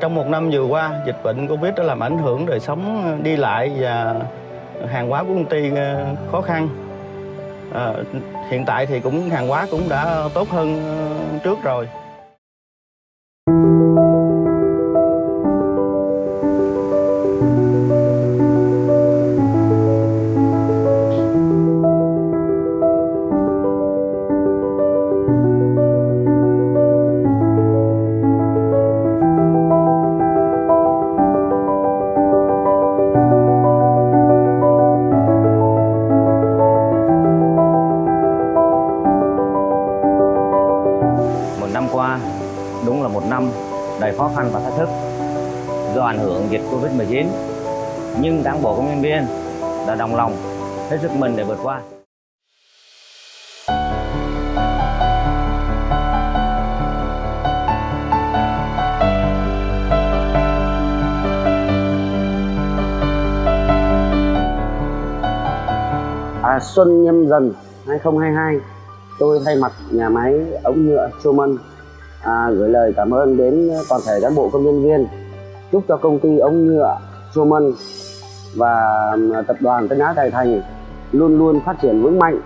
trong một năm vừa qua, dịch bệnh Covid đã làm ảnh hưởng đời sống ờ, đi lại và hàng hóa của công ty ờ, khó khăn. À, hiện tại thì cũng hàng hóa cũng đã tốt hơn trước rồi. Đầy khó khăn và thách thức do ảnh hưởng dịch Covid-19. Nhưng cán bộ công nhân viên đã đồng lòng hết sức mình để vượt qua. À, Xuân Nhâm Dần 2022 tôi thay mặt nhà máy ống nhựa Truman à, gửi lời cảm ơn đến toàn thể cán bộ công nhân viên. Chúc cho công ty ống nhựa Truman và tập đoàn Tân Á Tài Thành luôn luôn phát triển vững mạnh.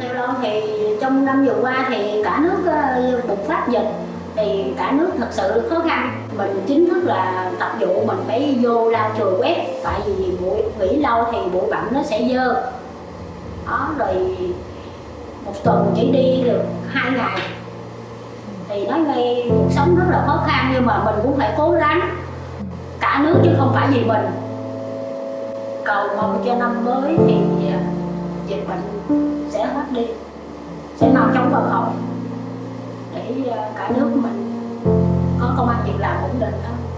Theo thì trong năm vừa qua thì cả nước ờ, bùng phát dịch thì cả nước thật sự khó khăn. Mình chính thức là tập vụ, mình phải vô lau chùi quét. Tại vì bụi nghỉ lâu thì bụi bặm nó sẽ dơ. Đó, rồi một tuần chỉ đi được hai ngày. Thì nói ngay cuộc sống rất là khó khăn, nhưng mà mình cũng phải cố gắng. Cả nước chứ không phải vì mình. Cầu mong cho năm mới thì à, dịch bệnh sẽ hết đi, sẽ mau chóng vào phòng để ờ, cả nước mình có công an việc làm ổn định hơn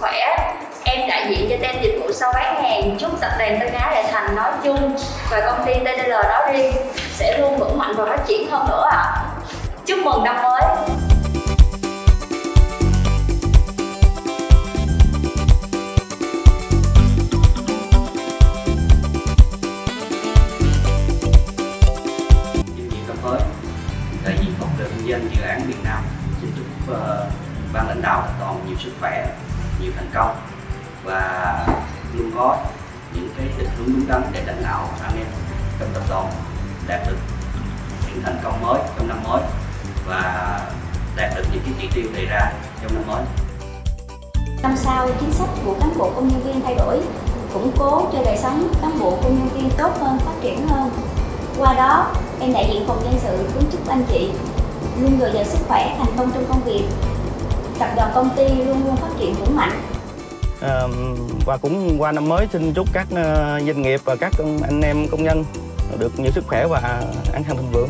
khỏe. Em đại diện cho tên dịch vụ sau bán hàng chúc tập đoàn Tân Á Đại Thành nói chung và công ty TDL đó riêng sẽ luôn vững mạnh và phát triển hơn nữa ạ. Chúc mừng năm mới. đại diện công ty kinh doanh dự án Việt Nam xin chúc uh, ban lãnh đạo toàn nhiều sức khỏe nhiều thành công và luôn có những cái định hướng đúng đắn để lãnh đạo anh em trong tập đoàn đạt được những thành công mới trong năm mới và đạt được những cái chỉ tiêu đề ra trong năm mới Năm sau, chính sách của cán bộ công nhân viên thay đổi, củng cố cho đời sống cán bộ công nhân viên tốt hơn, phát triển hơn. Qua đó, em đại diện phòng nhân sự kính chúc anh chị luôn dồi dào sức khỏe, thành công trong công việc. Tập đoàn công ty luôn luôn phát triển vững mạnh. À, và cũng qua năm mới xin chúc các ờ, doanh nghiệp và các anh em công nhân được nhiều sức khỏe và an khang thịnh vượng.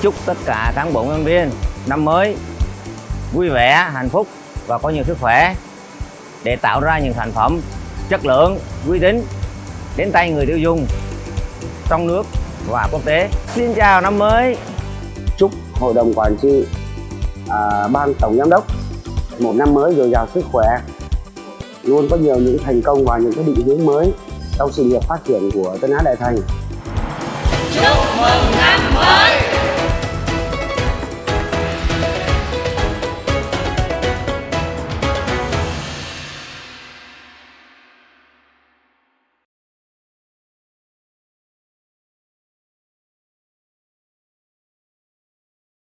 Chúc tất cả cán bộ nhân viên năm mới vui vẻ, hạnh phúc và có nhiều sức khỏe để tạo ra những sản phẩm chất lượng, uy tín đến tay người tiêu dùng trong nước và quốc tế. Xin chào năm mới. chúc hội đồng quản trị à, ban tổng giám đốc. Một năm mới dồi dào sức khỏe. Luôn có nhiều những thành công và những cái định hướng mới trong sự nghiệp phát triển của Tân Á Đại Thành. Chúc mừng năm mới!